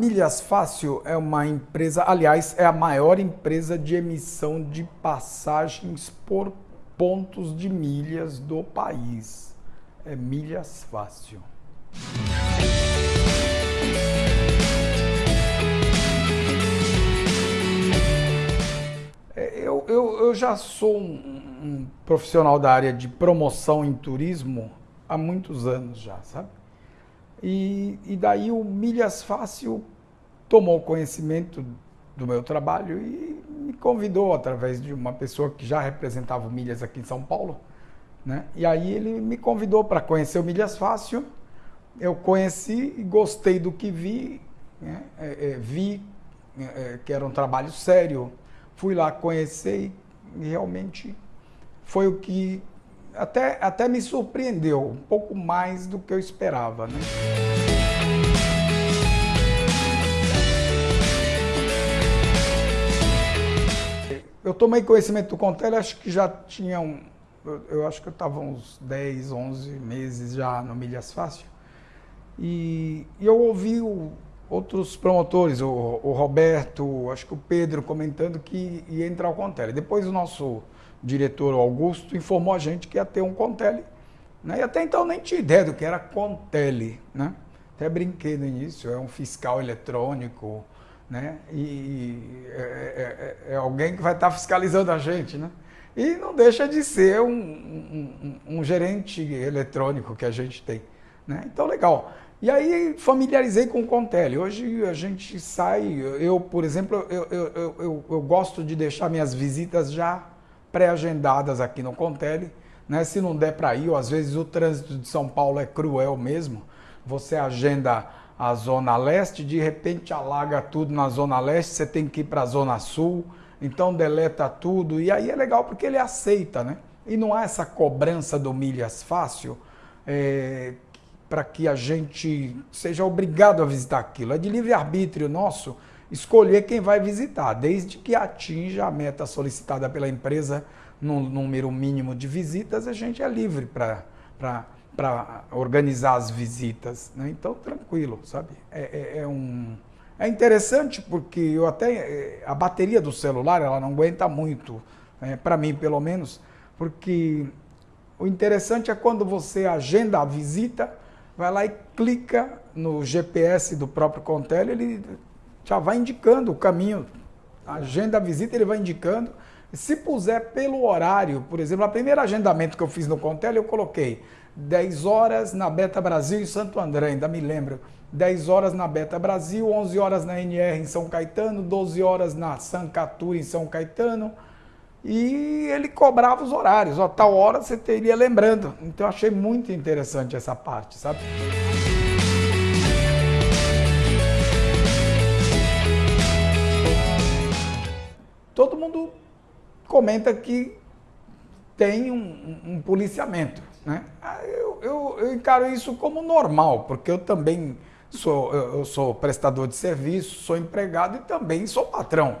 Milhas Fácil é uma empresa, aliás, é a maior empresa de emissão de passagens por pontos de milhas do país. É Milhas Fácil. É, eu, eu, eu já sou um, um profissional da área de promoção em turismo há muitos anos já, sabe? E, e daí o Milhas Fácil tomou conhecimento do meu trabalho e me convidou através de uma pessoa que já representava o Milhas aqui em São Paulo, né? E aí ele me convidou para conhecer o Milhas Fácil. Eu conheci e gostei do que vi, né? é, é, vi é, é que era um trabalho sério. Fui lá conhecer e realmente foi o que até, até me surpreendeu, um pouco mais do que eu esperava. Né? Eu tomei conhecimento do Contele, acho que já tinha eu, eu acho que eu estava uns 10, 11 meses já no Milhas Fácil. E, e eu ouvi o, outros promotores, o, o, Roberto, acho que o Pedro comentando que ia entrar o Contele. Depois o nosso diretor Augusto informou a gente que ia ter um Contele. Né? E até então nem tinha ideia do que era Contele. Né? Até brinquei no início, é um fiscal eletrônico, né? e é, é, é, é alguém que vai estar fiscalizando a gente. Né? E não deixa de ser um, um, um gerente eletrônico que a gente tem. Né? Então, legal. E aí familiarizei com o Contele. Hoje a gente sai, eu, por exemplo, eu, eu, eu, eu gosto de deixar minhas visitas já pré-agendadas aqui no Contele. Né? Se não der para ir, ou às vezes o trânsito de São Paulo é cruel mesmo, você agenda a Zona Leste, de repente alaga tudo na Zona Leste, você tem que ir para a Zona Sul, então deleta tudo. E aí é legal porque ele aceita, né? E não há essa cobrança do milhas fácil é, para que a gente seja obrigado a visitar aquilo. É de livre-arbítrio nosso escolher quem vai visitar, desde que atinja a meta solicitada pela empresa no número mínimo de visitas, a gente é livre para organizar as visitas. Né? Então, tranquilo, sabe? É, é, é, um, é interessante porque eu até é, a bateria do celular ela não aguenta muito, né? para mim pelo menos, porque o interessante é quando você agenda a visita, vai lá e clica no GPS do próprio Contel, ele já vai indicando o caminho, a agenda a visita ele vai indicando. Se puser pelo horário, por exemplo, o primeiro agendamento que eu fiz no Contel, eu coloquei 10 horas na Beta Brasil em Santo André, ainda me lembro. 10 horas na Beta Brasil, 11 horas na NR em São Caetano, 12 horas na Sancatura em São Caetano. E ele cobrava os horários, ó, tal hora você teria lembrando. Então eu achei muito interessante essa parte, sabe? todo mundo comenta que tem um, um policiamento. Né? Ah, eu, eu, eu, encaro isso como normal, porque eu também sou, eu sou prestador de serviço, sou empregado e também sou patrão.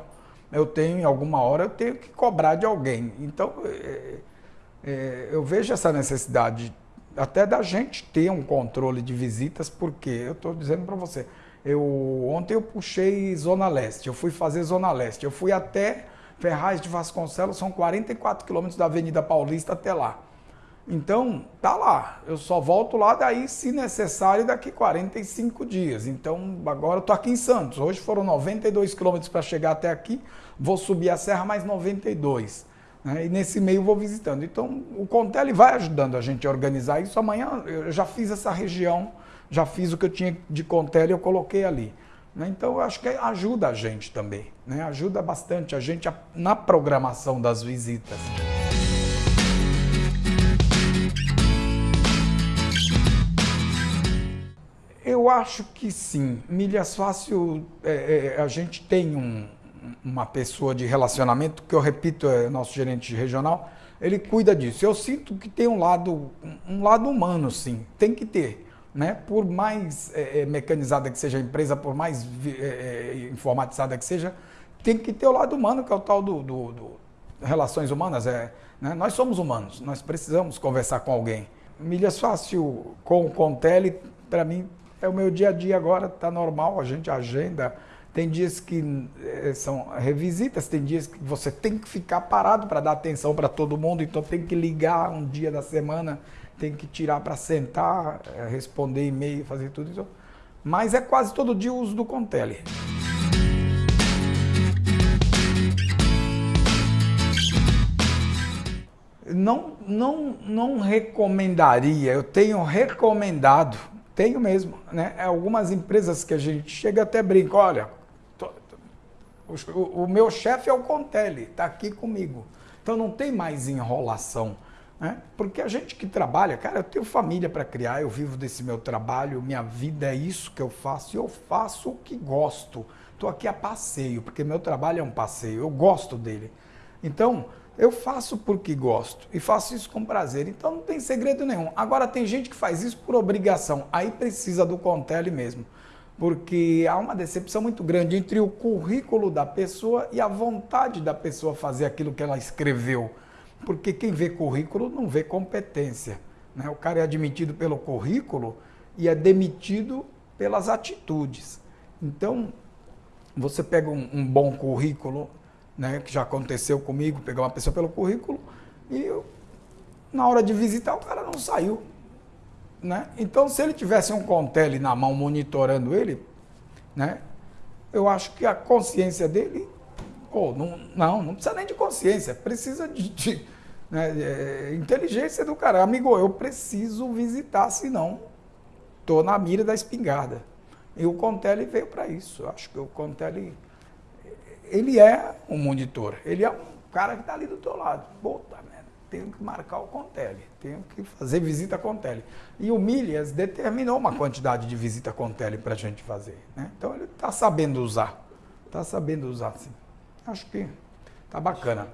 Eu tenho, em alguma hora, eu tenho que cobrar de alguém. Então, é, é, eu vejo essa necessidade até da gente ter um controle de visitas, porque eu estou dizendo para você, eu, ontem eu puxei Zona Leste, eu fui fazer Zona Leste, eu fui até Ferraz de Vasconcelos, são 44 quilômetros da Avenida Paulista até lá. Então, tá lá. Eu só volto lá daí, se necessário, daqui 45 dias. Então, agora eu tô aqui em Santos. Hoje foram 92 quilômetros para chegar até aqui. Vou subir a serra mais 92. Né? E nesse meio vou visitando. Então, o Contele vai ajudando a gente a organizar isso. Amanhã eu já fiz essa região já fiz o que eu tinha de Contele, eu coloquei ali. Né? Então, eu acho que ajuda a gente também, né? ajuda bastante a gente na programação das visitas. Acho que sim. Milhas Fácil, é, é, a gente tem um, uma pessoa de relacionamento, que eu repito, é nosso gerente regional, ele cuida disso. Eu sinto que tem um lado, um lado humano, sim, tem que ter né? por mais é, mecanizada que seja a empresa, por mais é, informatizada que seja, tem que ter o lado humano, que é o tal do, do, do relações humanas. É, né? Nós somos humanos, nós precisamos conversar com alguém. Milhas Fácil com o Contele, para mim, É o meu dia a dia agora, tá normal, a gente agenda. Tem dias que eh, são revisitas, tem dias que você tem que ficar parado para dar atenção para todo mundo, então tem que ligar um dia da semana, tem que tirar para sentar, eh, responder e-mail, fazer tudo isso. Mas é quase todo dia o uso do Contele. não, não, não recomendaria, eu tenho recomendado, tenho mesmo, né? Algumas empresas que a gente chega até brinca, olha, tô, tô, o, o, meu chefe é o Contele, está aqui comigo. Então não tem mais enrolação. Né? Porque a gente que trabalha, cara, eu tenho família para criar, eu vivo desse meu trabalho, minha vida é isso que eu faço e eu faço o que gosto. Estou aqui a passeio, porque meu trabalho é um passeio, eu gosto dele. Então, eu faço porque gosto e faço isso com prazer, então não tem segredo nenhum. Agora tem gente que faz isso por obrigação, aí precisa do Contele mesmo, porque há uma decepção muito grande entre o currículo da pessoa e a vontade da pessoa fazer aquilo que ela escreveu. Porque quem vê currículo não vê competência. Né? O cara é admitido pelo currículo e é demitido pelas atitudes. Então, você pega um, um bom currículo, né, que já aconteceu comigo, pegar uma pessoa pelo currículo e eu, na hora de visitar o cara não saiu. Né? Então, se ele tivesse um Contele na mão monitorando ele, né, eu acho que a consciência dele, pô, não, não, não precisa nem de consciência, precisa de, de né, é, inteligência do cara. Amigo, eu preciso visitar, senão estou na mira da espingarda. E o Contele veio para isso. Eu acho que o Contele ele é um monitor, ele é um cara que está ali do teu lado. Puta merda, tenho que marcar o Contele, tenho que fazer visita Contele. E o Milhas determinou uma quantidade de visita Contele para a gente fazer. Né? Então ele está sabendo usar, está sabendo usar sim. Acho que está bacana.